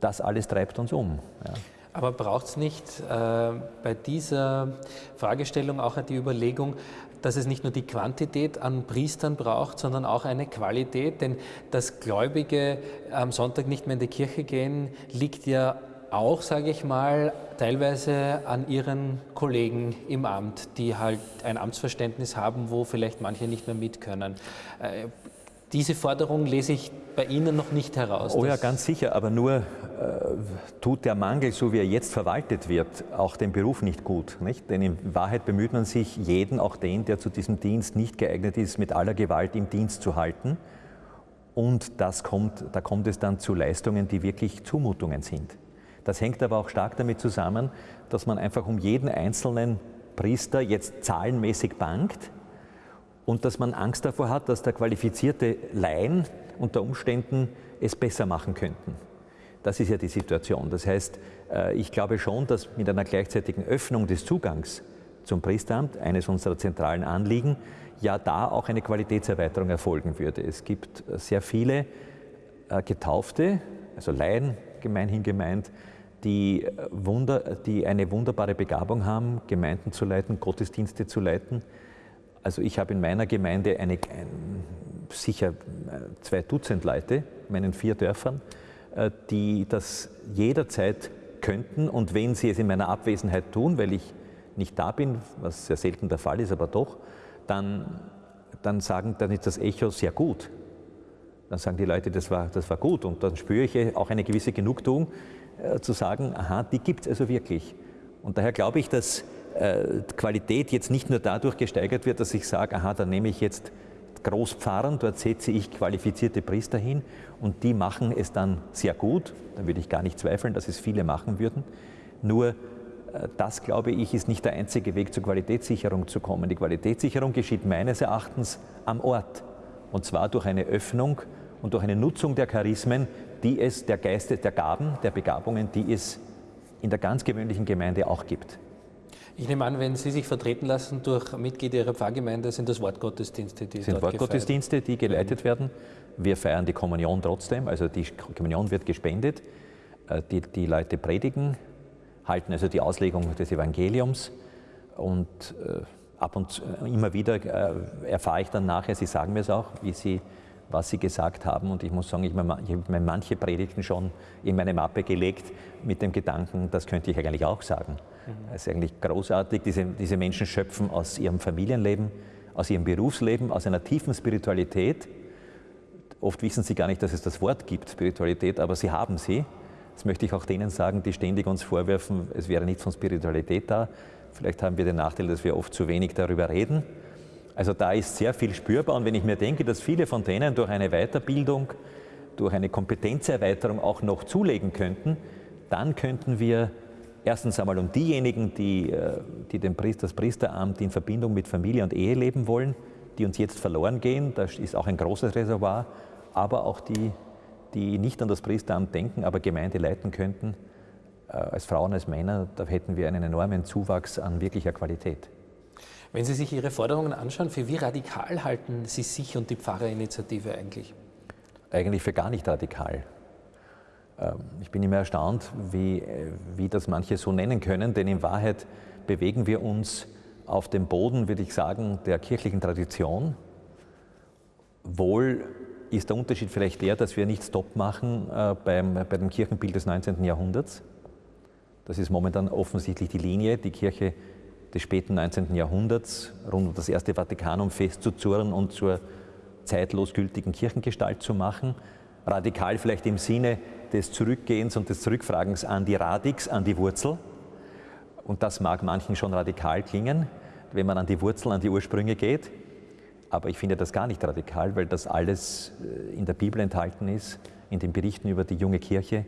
das alles treibt uns um. Ja. Aber braucht es nicht äh, bei dieser Fragestellung auch die Überlegung, dass es nicht nur die Quantität an Priestern braucht, sondern auch eine Qualität? Denn das Gläubige am Sonntag nicht mehr in die Kirche gehen, liegt ja auch, sage ich mal, teilweise an Ihren Kollegen im Amt, die halt ein Amtsverständnis haben, wo vielleicht manche nicht mehr mit können. Äh, diese Forderung lese ich bei Ihnen noch nicht heraus. Oh ja, ganz sicher, aber nur äh, tut der Mangel, so wie er jetzt verwaltet wird, auch den Beruf nicht gut. Nicht? Denn in Wahrheit bemüht man sich, jeden, auch den, der zu diesem Dienst nicht geeignet ist, mit aller Gewalt im Dienst zu halten. Und das kommt, da kommt es dann zu Leistungen, die wirklich Zumutungen sind. Das hängt aber auch stark damit zusammen, dass man einfach um jeden einzelnen Priester jetzt zahlenmäßig bangt und dass man Angst davor hat, dass da qualifizierte Laien unter Umständen es besser machen könnten. Das ist ja die Situation. Das heißt, äh, ich glaube schon, dass mit einer gleichzeitigen Öffnung des Zugangs zum Priesteramt, eines unserer zentralen Anliegen, ja da auch eine Qualitätserweiterung erfolgen würde. Es gibt sehr viele äh, Getaufte, also Laien gemeinhin gemeint, die, äh, Wunder, die eine wunderbare Begabung haben, Gemeinden zu leiten, Gottesdienste zu leiten. Also ich habe in meiner Gemeinde eine, ein, sicher äh, zwei Dutzend Leute, in meinen vier Dörfern, die das jederzeit könnten und wenn sie es in meiner Abwesenheit tun, weil ich nicht da bin, was sehr selten der Fall ist, aber doch, dann, dann, sagen, dann ist das Echo sehr gut. Dann sagen die Leute, das war, das war gut. Und dann spüre ich auch eine gewisse Genugtuung, äh, zu sagen, aha, die gibt es also wirklich. Und daher glaube ich, dass äh, Qualität jetzt nicht nur dadurch gesteigert wird, dass ich sage, aha, dann nehme ich jetzt Großpfarrern, dort setze ich qualifizierte Priester hin und die machen es dann sehr gut. Da würde ich gar nicht zweifeln, dass es viele machen würden. Nur äh, das, glaube ich, ist nicht der einzige Weg zur Qualitätssicherung zu kommen. Die Qualitätssicherung geschieht meines Erachtens am Ort. Und zwar durch eine Öffnung und durch eine Nutzung der Charismen, die es, der Geiste, der Gaben, der Begabungen, die es in der ganz gewöhnlichen Gemeinde auch gibt. Ich nehme an, wenn Sie sich vertreten lassen durch Mitglieder Ihrer Pfarrgemeinde, sind das Wortgottesdienste, die sind Wortgottesdienste, die geleitet werden. Wir feiern die Kommunion trotzdem, also die Kommunion wird gespendet. Äh, die, die Leute predigen, halten also die Auslegung des Evangeliums und äh, ab und zu, äh, immer wieder erfahre ich dann nachher, Sie sagen mir es auch, wie Sie, was Sie gesagt haben und ich muss sagen, ich, habe mir manche Predigten schon in meine Mappe gelegt mit dem Gedanken, das könnte ich eigentlich auch sagen. Mhm. Es ist eigentlich großartig, diese, diese Menschen schöpfen aus ihrem Familienleben, aus ihrem Berufsleben, aus einer tiefen Spiritualität. Oft wissen sie gar nicht, dass es das Wort gibt, Spiritualität, aber sie haben sie das möchte ich auch denen sagen, die ständig uns vorwerfen, es wäre nichts von Spiritualität da. Vielleicht haben wir den Nachteil, dass wir oft zu wenig darüber reden. Also da ist sehr viel spürbar und wenn ich mir denke, dass viele von denen durch eine Weiterbildung, durch eine Kompetenzerweiterung auch noch zulegen könnten, dann könnten wir erstens einmal um diejenigen, die, äh, die den Priester, das Priesteramt in Verbindung mit Familie und Ehe leben wollen, die uns jetzt verloren gehen, da ist auch ein großes Reservoir, aber auch die die nicht an das Priesteramt denken, aber Gemeinde leiten könnten, äh, als Frauen, als Männer, da hätten wir einen enormen Zuwachs an wirklicher Qualität. Wenn Sie sich Ihre Forderungen anschauen, für wie radikal halten Sie sich und die Pfarrerinitiative eigentlich? Eigentlich für gar nicht radikal. Ähm, ich bin immer erstaunt, wie, äh, wie das manche so nennen können, denn in Wahrheit bewegen wir uns auf dem Boden, würde ich sagen, der kirchlichen Tradition, wohl ist der Unterschied vielleicht der, dass wir nicht Stopp machen äh, beim, bei dem Kirchenbild des 19. Jahrhunderts. Das ist momentan offensichtlich die Linie, die Kirche des späten 19. Jahrhunderts rund um das Erste Vatikanum festzuzurren und zur zeitlos gültigen Kirchengestalt zu machen. Radikal vielleicht im Sinne des Zurückgehens und des Zurückfragens an die Radix, an die Wurzel. Und das mag manchen schon radikal klingen, wenn man an die Wurzel, an die Ursprünge geht. Aber ich finde das gar nicht radikal, weil das alles äh, in der Bibel enthalten ist, in den Berichten über die junge Kirche.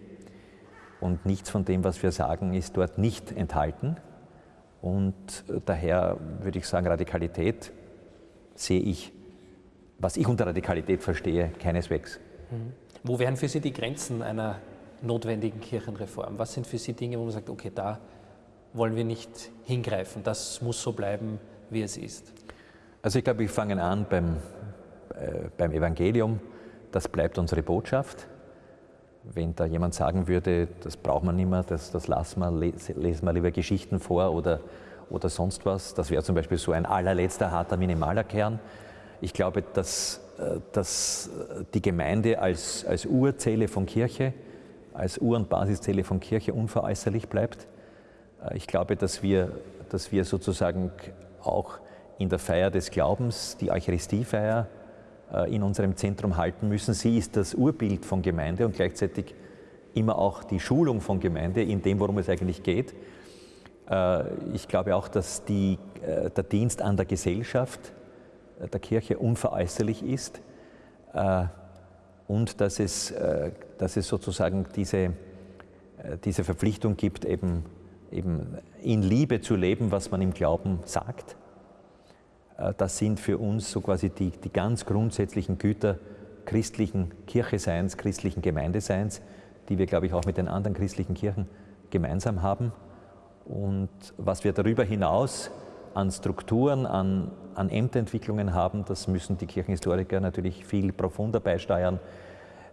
Und nichts von dem, was wir sagen, ist dort nicht enthalten. Und äh, daher würde ich sagen, Radikalität sehe ich, was ich unter Radikalität verstehe, keineswegs. Mhm. Wo wären für Sie die Grenzen einer notwendigen Kirchenreform? Was sind für Sie Dinge, wo man sagt, okay, da wollen wir nicht hingreifen, das muss so bleiben, wie es ist? Also ich glaube, wir fangen an beim, äh, beim Evangelium. Das bleibt unsere Botschaft. Wenn da jemand sagen würde, das braucht man nicht mehr, das, das lassen wir, lesen wir lieber Geschichten vor oder, oder sonst was, das wäre zum Beispiel so ein allerletzter harter minimaler Kern. Ich glaube, dass, äh, dass die Gemeinde als, als Urzelle von Kirche als Ur- und Basiszelle von Kirche unveräußerlich bleibt. Äh, ich glaube, dass wir, dass wir sozusagen auch in der Feier des Glaubens, die Eucharistiefeier, äh, in unserem Zentrum halten müssen. Sie ist das Urbild von Gemeinde und gleichzeitig immer auch die Schulung von Gemeinde in dem, worum es eigentlich geht. Äh, ich glaube auch, dass die, der Dienst an der Gesellschaft der Kirche unveräußerlich ist und dass es, dass es sozusagen diese, diese Verpflichtung gibt, eben eben in Liebe zu leben, was man im Glauben sagt. Äh, das sind für uns so quasi die, die ganz grundsätzlichen Güter christlichen Kircheseins, christlichen Gemeindeseins, die wir, glaube ich, auch mit den anderen christlichen Kirchen gemeinsam haben. Und was wir darüber hinaus an Strukturen, an, an Ämterentwicklungen haben, das müssen die Kirchenhistoriker natürlich viel profunder beisteuern,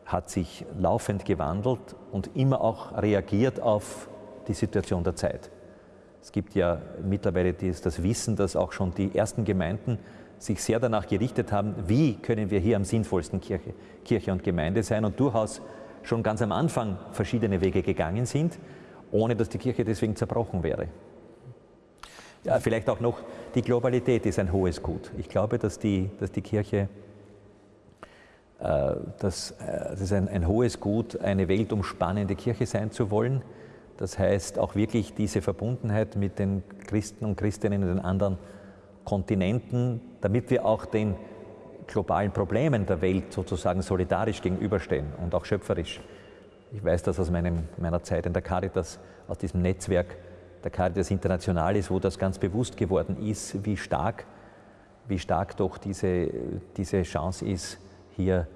hat sich laufend gewandelt und immer auch reagiert auf die Situation der Zeit. Es gibt ja mittlerweile das Wissen, dass auch schon die ersten Gemeinden sich sehr danach gerichtet haben, wie können wir hier am sinnvollsten Kirche, Kirche und Gemeinde sein und durchaus schon ganz am Anfang verschiedene Wege gegangen sind, ohne dass die Kirche deswegen zerbrochen wäre. Ja, vielleicht auch noch, die Globalität ist ein hohes Gut. Ich glaube, dass die, dass die Kirche, äh, dass, äh, das ein, ein hohes Gut, eine weltumspannende Kirche sein zu wollen das heißt auch wirklich diese Verbundenheit mit den Christen und Christinnen in den anderen Kontinenten, damit wir auch den globalen Problemen der Welt sozusagen solidarisch gegenüberstehen und auch schöpferisch. Ich weiß das aus meinem, meiner Zeit in der Caritas, aus diesem Netzwerk der Caritas Internationalis, wo das ganz bewusst geworden ist, wie stark, wie stark doch diese, diese Chance ist, hier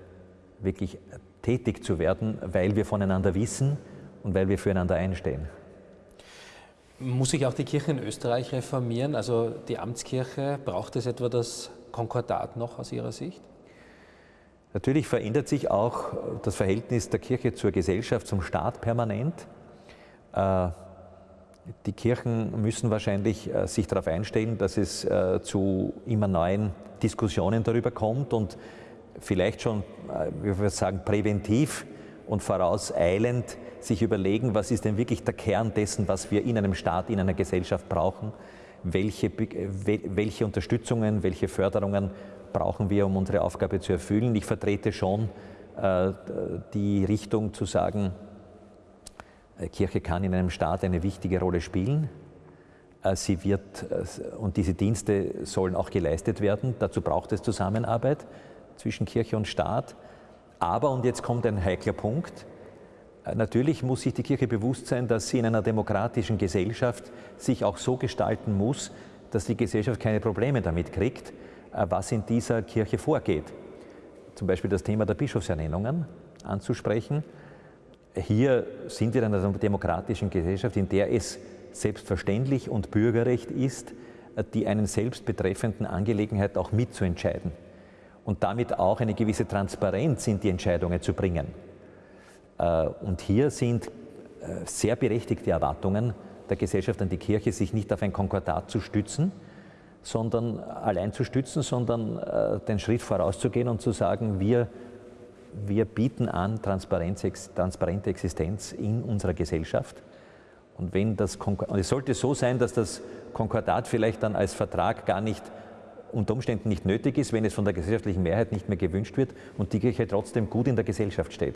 wirklich tätig zu werden, weil wir voneinander wissen, und weil wir füreinander einstehen. Muss sich auch die Kirche in Österreich reformieren? Also die Amtskirche, braucht es etwa das Konkordat noch aus Ihrer Sicht? Natürlich verändert sich auch das Verhältnis der Kirche zur Gesellschaft, zum Staat permanent. Äh, die Kirchen müssen wahrscheinlich äh, sich darauf einstellen, dass es äh, zu immer neuen Diskussionen darüber kommt und vielleicht schon, wie wir sagen, präventiv und vorauseilend sich überlegen, was ist denn wirklich der Kern dessen, was wir in einem Staat, in einer Gesellschaft brauchen, welche, welche Unterstützungen, welche Förderungen brauchen wir, um unsere Aufgabe zu erfüllen. Ich vertrete schon äh, die Richtung zu sagen, äh, Kirche kann in einem Staat eine wichtige Rolle spielen. Äh, sie wird, äh, und diese Dienste sollen auch geleistet werden. Dazu braucht es Zusammenarbeit zwischen Kirche und Staat. Aber, und jetzt kommt ein heikler Punkt, Natürlich muss sich die Kirche bewusst sein, dass sie in einer demokratischen Gesellschaft sich auch so gestalten muss, dass die Gesellschaft keine Probleme damit kriegt, äh, was in dieser Kirche vorgeht. Zum Beispiel das Thema der Bischofsernennungen anzusprechen. Hier sind wir in einer demokratischen Gesellschaft, in der es selbstverständlich und Bürgerrecht ist, äh, die einen selbst betreffenden Angelegenheit auch mitzuentscheiden und damit auch eine gewisse Transparenz in die Entscheidungen zu bringen. Äh, und hier sind äh, sehr berechtigte Erwartungen der Gesellschaft an die Kirche, sich nicht auf ein Konkordat zu stützen, sondern allein zu stützen, sondern äh, den Schritt vorauszugehen und zu sagen, wir, wir bieten an transparente Existenz in unserer Gesellschaft. Und, wenn das und es sollte so sein, dass das Konkordat vielleicht dann als Vertrag gar nicht unter Umständen nicht nötig ist, wenn es von der gesellschaftlichen Mehrheit nicht mehr gewünscht wird und die Kirche trotzdem gut in der Gesellschaft steht.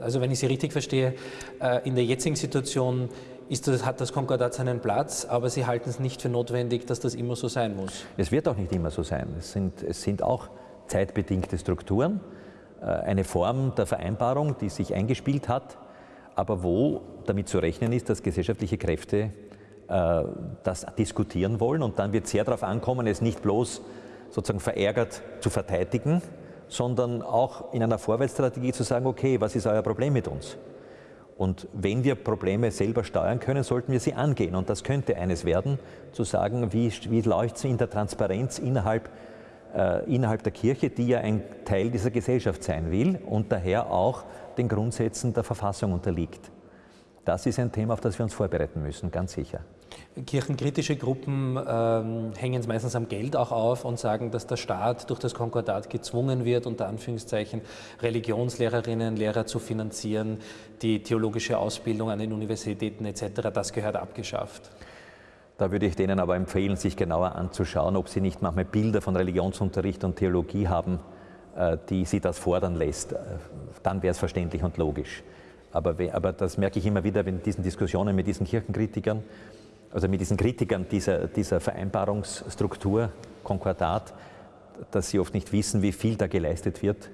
Also wenn ich Sie richtig verstehe, äh, in der jetzigen Situation das, hat das Konkordat seinen Platz, aber Sie halten es nicht für notwendig, dass das immer so sein muss. Es wird auch nicht immer so sein. Es sind, es sind auch zeitbedingte Strukturen, äh, eine Form der Vereinbarung, die sich eingespielt hat, aber wo damit zu rechnen ist, dass gesellschaftliche Kräfte äh, das diskutieren wollen und dann wird es sehr darauf ankommen, es nicht bloß sozusagen verärgert zu verteidigen, sondern auch in einer Vorwärtsstrategie zu sagen, okay, was ist euer Problem mit uns? Und wenn wir Probleme selber steuern können, sollten wir sie angehen. Und das könnte eines werden, zu sagen, wie, wie läuft es in der Transparenz innerhalb, äh, innerhalb der Kirche, die ja ein Teil dieser Gesellschaft sein will und daher auch den Grundsätzen der Verfassung unterliegt. das ist ein Thema, auf das wir uns vorbereiten müssen, ganz sicher. Kirchenkritische Gruppen ähm, hängen es meistens am Geld auch auf und sagen, dass der Staat durch das Konkordat gezwungen wird, unter Anführungszeichen Religionslehrerinnen, Lehrer zu finanzieren, die theologische Ausbildung an den Universitäten etc., das gehört abgeschafft. Da würde ich denen aber empfehlen, sich genauer anzuschauen, ob sie nicht manchmal Bilder von Religionsunterricht und Theologie haben, äh, die sie das fordern lässt. Äh, dann wäre es verständlich und logisch. Aber, aber das merke ich immer wieder in diesen Diskussionen mit diesen Kirchenkritikern, also mit diesen Kritikern dieser, dieser Vereinbarungsstruktur, Konkordat, dass sie oft nicht wissen, wie viel da geleistet wird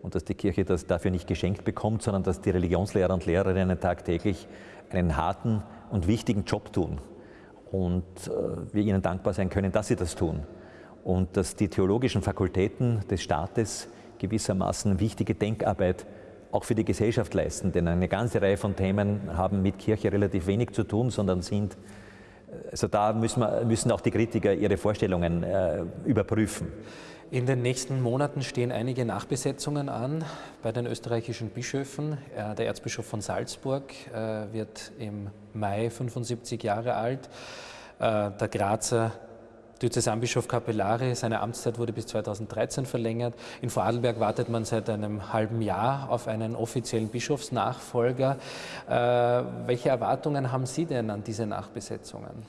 und dass die Kirche das dafür nicht geschenkt bekommt, sondern dass die Religionslehrer und Lehrerinnen tagtäglich einen harten und wichtigen Job tun und äh, wir ihnen dankbar sein können, dass sie das tun und dass die theologischen Fakultäten des Staates gewissermaßen wichtige Denkarbeit auch für die Gesellschaft leisten, denn eine ganze Reihe von Themen haben mit Kirche relativ wenig zu tun, sondern sind also da müssen, wir, müssen auch die Kritiker ihre Vorstellungen äh, überprüfen. In den nächsten Monaten stehen einige Nachbesetzungen an bei den österreichischen Bischöfen. Äh, der Erzbischof von Salzburg äh, wird im Mai 75 Jahre alt. Äh, der Grazer Diözesanbischof Capellari, seine Amtszeit wurde bis 2013 verlängert. In Vorarlberg wartet man seit einem halben Jahr auf einen offiziellen Bischofsnachfolger. Äh, welche Erwartungen haben Sie denn an diese Nachbesetzungen?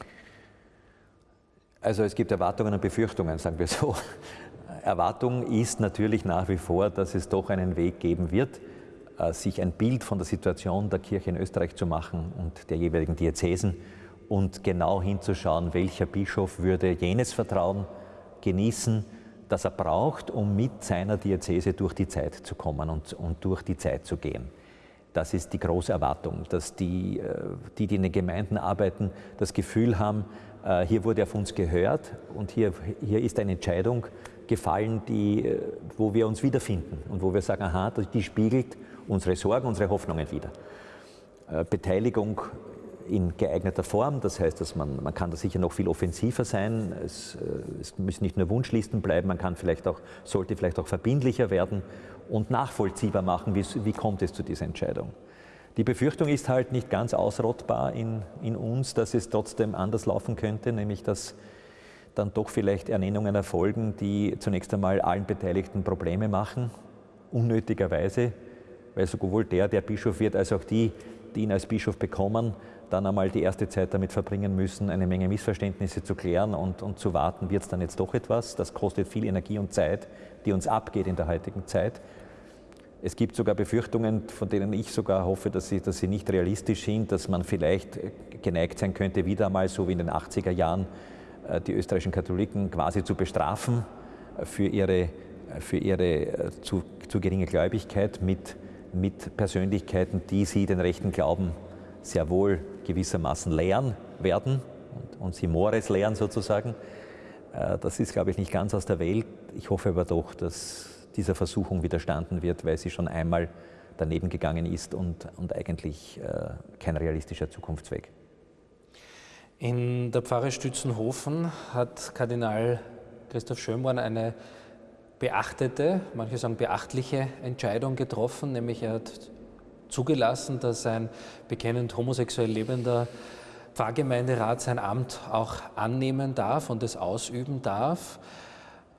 Also es gibt Erwartungen und Befürchtungen, sagen wir so. Erwartung ist natürlich nach wie vor, dass es doch einen Weg geben wird, äh, sich ein Bild von der Situation der Kirche in Österreich zu machen und der jeweiligen Diözesen und genau hinzuschauen, welcher Bischof würde jenes Vertrauen genießen, das er braucht, um mit seiner Diözese durch die Zeit zu kommen und, und durch die Zeit zu gehen. Das ist die große Erwartung, dass die, äh, die, die in den Gemeinden arbeiten, das Gefühl haben, äh, hier wurde auf uns gehört und hier, hier ist eine Entscheidung gefallen, die, äh, wo wir uns wiederfinden und wo wir sagen, aha, die spiegelt unsere Sorgen, unsere Hoffnungen wieder. Beteiligung in geeigneter Form. Das heißt, dass man, man kann da sicher noch viel offensiver sein. Es, äh, es müssen nicht nur Wunschlisten bleiben, man kann vielleicht auch, sollte vielleicht auch verbindlicher werden und nachvollziehbar machen, wie, wie kommt es zu dieser Entscheidung. Die Befürchtung ist halt nicht ganz ausrottbar in, in uns, dass es trotzdem anders laufen könnte, nämlich dass dann doch vielleicht Ernennungen erfolgen, die zunächst einmal allen Beteiligten Probleme machen, unnötigerweise, weil sowohl der, der Bischof wird, als auch die, die ihn als Bischof bekommen, dann einmal die erste Zeit damit verbringen müssen, eine Menge Missverständnisse zu klären und, und zu warten, wird es dann jetzt doch etwas. Das kostet viel Energie und Zeit, die uns abgeht in der heutigen Zeit. Es gibt sogar Befürchtungen, von denen ich sogar hoffe, dass sie, dass sie nicht realistisch sind, dass man vielleicht geneigt sein könnte, wieder einmal so wie in den 80er Jahren äh, die österreichischen Katholiken quasi zu bestrafen für ihre, für ihre äh, zu, zu geringe Gläubigkeit mit, mit Persönlichkeiten, die sie den rechten Glauben sehr wohl gewissermaßen lehren werden und, und sie Mores lehren sozusagen. Äh, das ist, glaube ich, nicht ganz aus der Welt. Ich hoffe aber doch, dass dieser Versuchung widerstanden wird, weil sie schon einmal daneben gegangen ist und, und eigentlich äh, kein realistischer Zukunftsweg. In der Pfarre Stützenhofen hat Kardinal Christoph Schönborn eine beachtete, manche sagen beachtliche Entscheidung getroffen, nämlich er hat zugelassen, dass ein bekennend homosexuell lebender Pfarrgemeinderat sein Amt auch annehmen darf und es ausüben darf.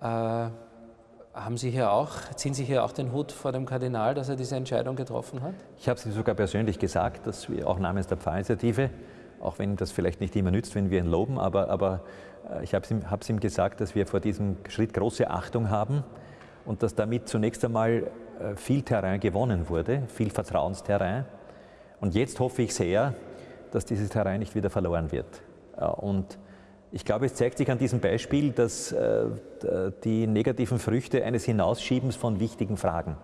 Äh, haben Sie hier auch, ziehen Sie hier auch den Hut vor dem Kardinal, dass er diese Entscheidung getroffen hat? Ich habe es sogar persönlich gesagt, dass wir auch namens der Pfarrinitiative, auch wenn das vielleicht nicht immer nützt, wenn wir ihn loben, aber, aber äh, ich habe es ihm, ihm gesagt, dass wir vor diesem Schritt große Achtung haben und dass damit zunächst einmal viel Terrain gewonnen wurde, viel Vertrauensterrain. Und jetzt hoffe ich sehr, dass dieses Terrain nicht wieder verloren wird. Äh, und ich glaube, es zeigt sich an diesem Beispiel, dass äh, die negativen Früchte eines Hinausschiebens von wichtigen Fragen,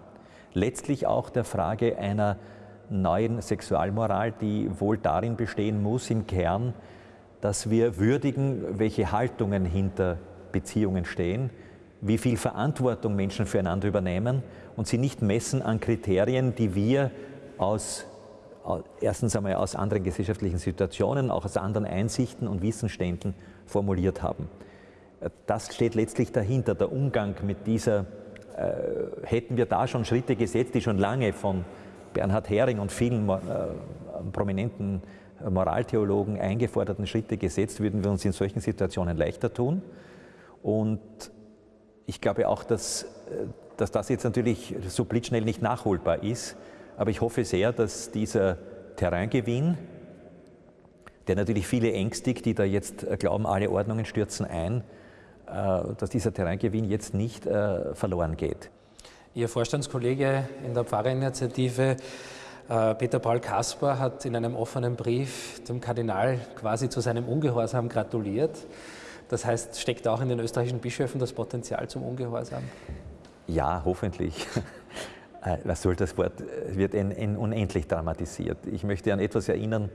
letztlich auch der Frage einer neuen Sexualmoral, die wohl darin bestehen muss, im Kern, dass wir würdigen, welche Haltungen hinter Beziehungen stehen, wie viel Verantwortung Menschen füreinander übernehmen und sie nicht messen an Kriterien, die wir aus erstens einmal aus anderen gesellschaftlichen Situationen, auch aus anderen Einsichten und Wissensständen formuliert haben. Das steht letztlich dahinter, der Umgang mit dieser, äh, hätten wir da schon Schritte gesetzt, die schon lange von Bernhard Hering und vielen äh, prominenten Moraltheologen eingeforderten Schritte gesetzt, würden wir uns in solchen Situationen leichter tun. Und ich glaube auch, dass, dass das jetzt natürlich so blitzschnell nicht nachholbar ist. Aber ich hoffe sehr, dass dieser Terraingewinn, der natürlich viele ängstigt, die da jetzt glauben, alle Ordnungen stürzen ein, äh, dass dieser Terraingewinn jetzt nicht äh, verloren geht. Ihr Vorstandskollege in der Pfarrerinitiative äh, Peter Paul Kasper hat in einem offenen Brief dem Kardinal quasi zu seinem Ungehorsam gratuliert. Das heißt, steckt auch in den österreichischen Bischöfen das Potenzial zum Ungehorsam? Ja, hoffentlich. Was soll das Wort? Wird in, in unendlich dramatisiert. Ich möchte an etwas erinnern.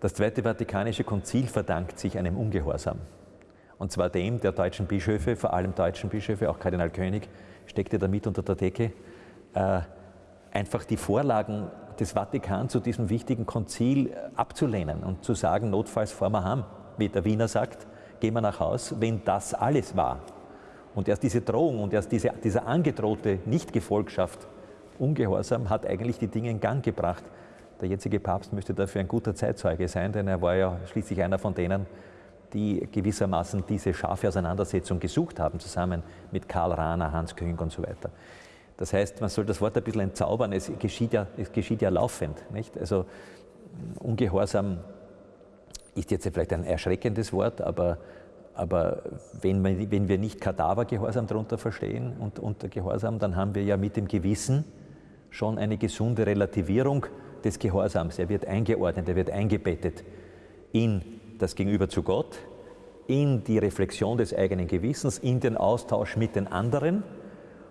Das Zweite Vatikanische Konzil verdankt sich einem Ungehorsam. Und zwar dem der deutschen Bischöfe, vor allem deutschen Bischöfe, auch Kardinal König steckte damit unter der Decke, äh, einfach die Vorlagen des Vatikan zu diesem wichtigen Konzil abzulehnen und zu sagen, notfalls fahren wir heim, wie der Wiener sagt, gehen wir nach Haus, wenn das alles war. Und erst diese Drohung und erst diese, dieser angedrohte Nichtgefolgschaft, Ungehorsam, hat eigentlich die Dinge in Gang gebracht. Der jetzige Papst müsste dafür ein guter Zeitzeuge sein, denn er war ja schließlich einer von denen, die gewissermaßen diese scharfe Auseinandersetzung gesucht haben, zusammen mit Karl Rahner, Hans Küng und so weiter. Das heißt, man soll das Wort ein bisschen entzaubern, es geschieht ja, es geschieht ja laufend. Nicht? Also Ungehorsam ist jetzt vielleicht ein erschreckendes Wort, aber, aber wenn, man, wenn wir nicht Kadavergehorsam darunter verstehen und unter Gehorsam, dann haben wir ja mit dem Gewissen schon eine gesunde Relativierung des Gehorsams. Er wird eingeordnet, er wird eingebettet in das Gegenüber zu Gott, in die Reflexion des eigenen Gewissens, in den Austausch mit den anderen.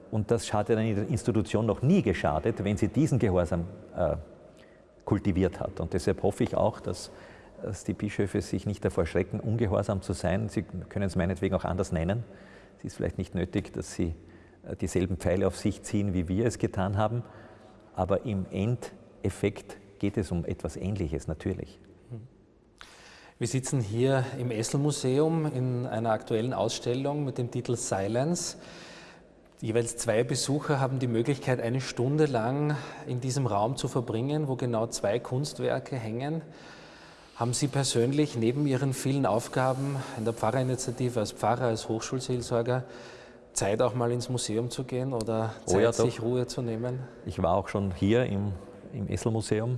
Und das hat einer Institution noch nie geschadet, wenn sie diesen Gehorsam äh, kultiviert hat. Und deshalb hoffe ich auch, dass, dass, die Bischöfe sich nicht davor schrecken, ungehorsam zu sein. Sie können es meinetwegen auch anders nennen. Es ist vielleicht nicht nötig, dass sie äh, dieselben Pfeile auf sich ziehen, wie wir es getan haben. Aber im Endeffekt geht es um etwas Ähnliches natürlich. Wir sitzen hier im Essel-Museum in einer aktuellen Ausstellung mit dem Titel Silence. Jeweils zwei Besucher haben die Möglichkeit, eine Stunde lang in diesem Raum zu verbringen, wo genau zwei Kunstwerke hängen. Haben Sie persönlich neben Ihren vielen Aufgaben in der Pfarrerinitiative als Pfarrer, als Hochschulseelsorger Zeit auch mal ins Museum zu gehen oder Zeit, oh ja, sich Ruhe zu nehmen? Ich war auch schon hier im, im Essel-Museum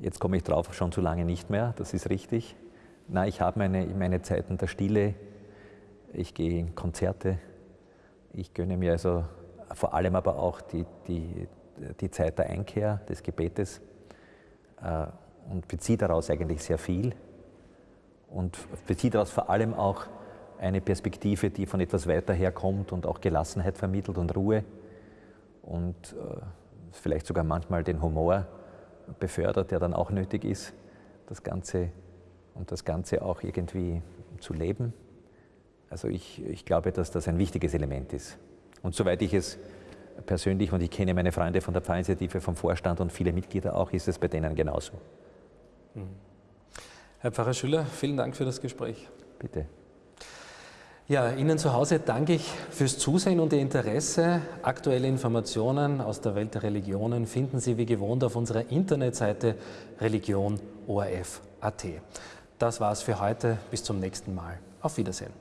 Jetzt komme ich drauf, schon zu lange nicht mehr, das ist richtig. Nein, ich habe meine, meine Zeiten der Stille, ich gehe in Konzerte, ich gönne mir also vor allem aber auch die, die, die Zeit der Einkehr, des Gebetes. Äh, und beziehe daraus eigentlich sehr viel und beziehe daraus vor allem auch eine Perspektive, die von etwas weiter herkommt und auch Gelassenheit vermittelt und Ruhe und äh, vielleicht sogar manchmal den Humor befördert, der dann auch nötig ist, das Ganze und das Ganze auch irgendwie zu leben. Also ich, ich glaube, dass das ein wichtiges Element ist. Und soweit ich es persönlich, und ich kenne meine Freunde von der Pfarrinitiative, vom Vorstand und viele Mitglieder auch, ist es bei denen genauso. Mhm. Herr Pfarrer Schüller, vielen Dank für das Gespräch. Bitte. Ja, Ihnen zu Hause danke ich fürs Zusehen und Ihr Interesse. Aktuelle Informationen aus der Welt der Religionen finden Sie wie gewohnt auf unserer Internetseite religionorf.at. Das war's für heute. Bis zum nächsten Mal. Auf Wiedersehen.